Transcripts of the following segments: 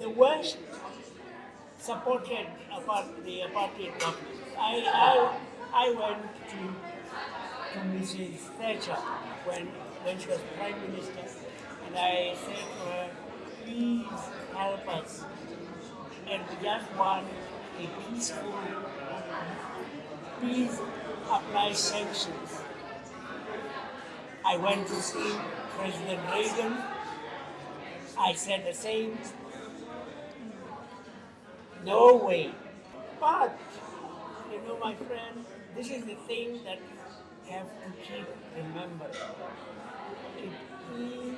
the West supported apart, the apartheid government. I, I, I went to, to Mrs. Thatcher when, when she was Prime Minister, and I said to her, please help us. And we just want a peaceful, please apply sanctions. I went to see President Reagan. I said the same. No way. But, you know, my friend, this is the thing that you have to keep remember. It is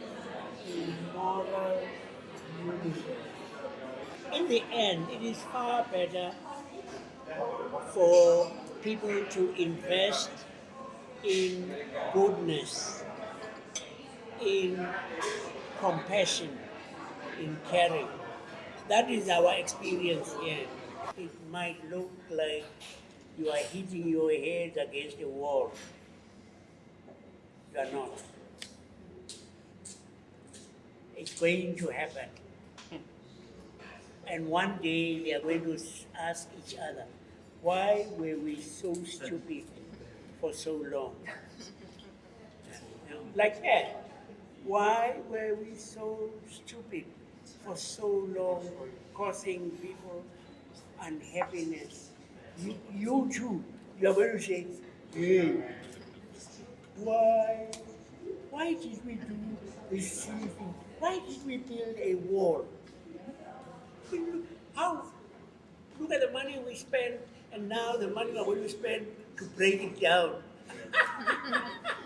a moral universe. In the end, it is far better for people to invest in goodness, in compassion, in caring. That is our experience here. It might look like you are hitting your head against a wall. You are not. It's going to happen. And one day we are going to ask each other, why were we so stupid for so long? Like that. Why were we so stupid for so long, causing people unhappiness? You, you too, you are going to say, hey, why, why did we do this thing? Why did we build a wall? How? Look at the money we spent, and now the money we're going to spend to break it down.